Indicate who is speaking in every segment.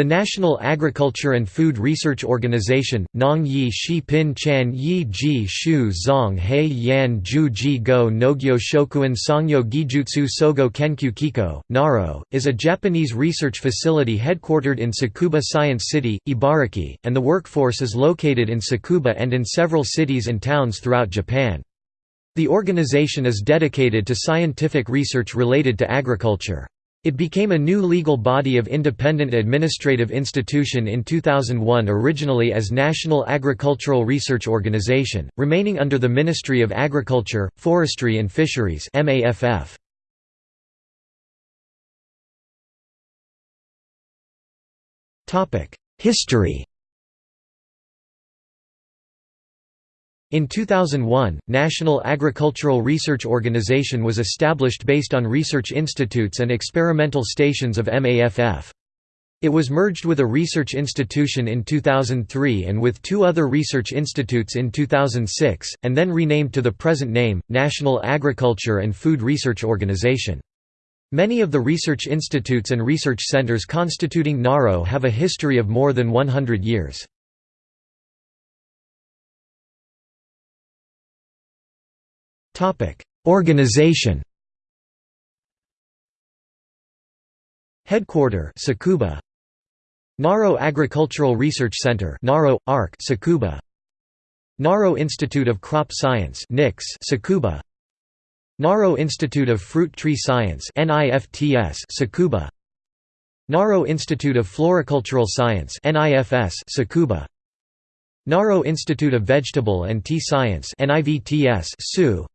Speaker 1: The National Agriculture and Food Research Organization, Nong Yi Shi Pin Chan Yi Ji Shu Zong Hei Yan Ju Ji Go Nogyo Shokuin Songyo Gijutsu Sogo Kenkyu Kiko, Naro, is a Japanese research facility headquartered in Tsukuba Science City, Ibaraki, and the workforce is located in Tsukuba and in several cities and towns throughout Japan. The organization is dedicated to scientific research related to agriculture. It became a new legal body of independent administrative institution in 2001 originally as National Agricultural Research Organization, remaining under the Ministry of Agriculture, Forestry and Fisheries MAFF. History In 2001, National Agricultural Research Organization was established based on research institutes and experimental stations of MAFF. It was merged with a research institution in 2003 and with two other research institutes in 2006, and then renamed to the present name, National Agriculture and Food Research Organization. Many of the research institutes and research centers constituting NARO have a history of more than 100 years. Organization Headquarter Tsukuba Naro Agricultural Research Center Naro ARC Tsukuba Naro Institute of Crop Science NICS Tsukuba Naro Institute of Fruit Tree Science NIFTS Tsukuba Naro Institute of Floricultural Science NIFS Tsukuba Naro Institute of Vegetable and Tea Science NIVTS Tsu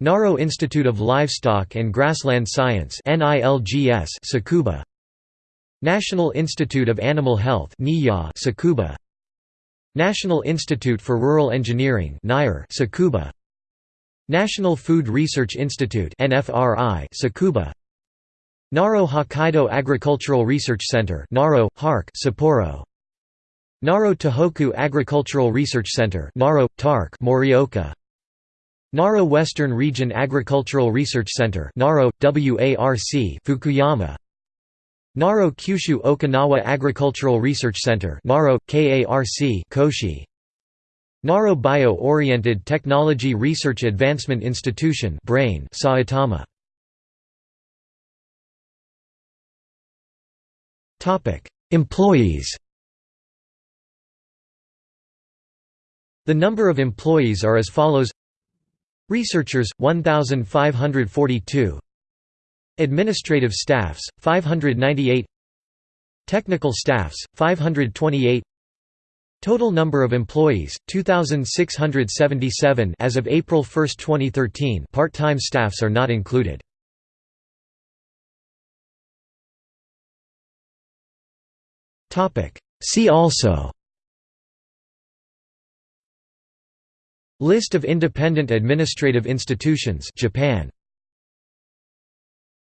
Speaker 1: Naro Institute of Livestock and Grassland Science Tsukuba National Institute of Animal Health NIA Tsukuba National Institute for Rural Engineering NIR Tsukuba National Food Research Institute Tsukuba Naro Hokkaido Agricultural Research Center Naro HARC Sapporo. Naro Tohoku Agricultural Research Center Naro TARC Morioka Naro Western Region Agricultural Research Center Naro, WARC Fukuyama. Naro Kyushu Okinawa Agricultural Research Center Naro, KARC Koshi. Naro Bio-Oriented Technology Research Advancement Institution Brain Saitama. Employees. The number of employees are as follows Researchers 1542 Administrative staffs 598 Technical staffs 528 Total number of employees 2677 as of April 1, 2013 part-time staffs are not included. Topic. See also List of independent administrative institutions Japan